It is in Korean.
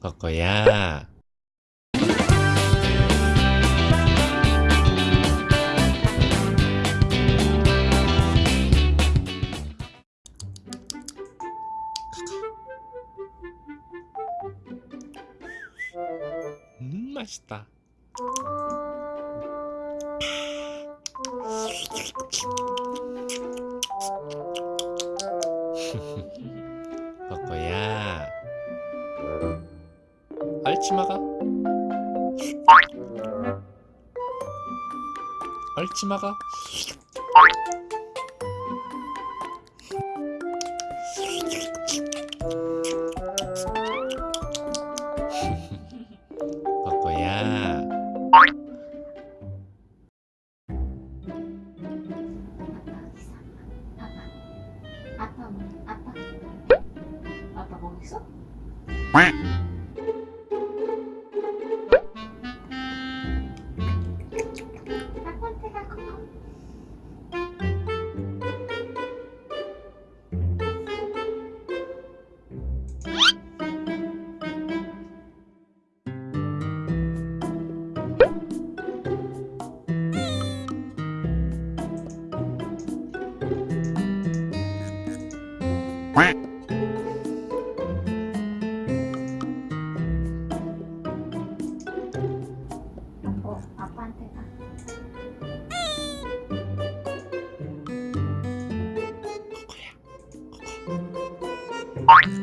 ここやました。ここや 치마가 얼치마가 거거야 아빠 뭐? 아빠 아빠 뭐 있어? 어 아빠한테 가 거거야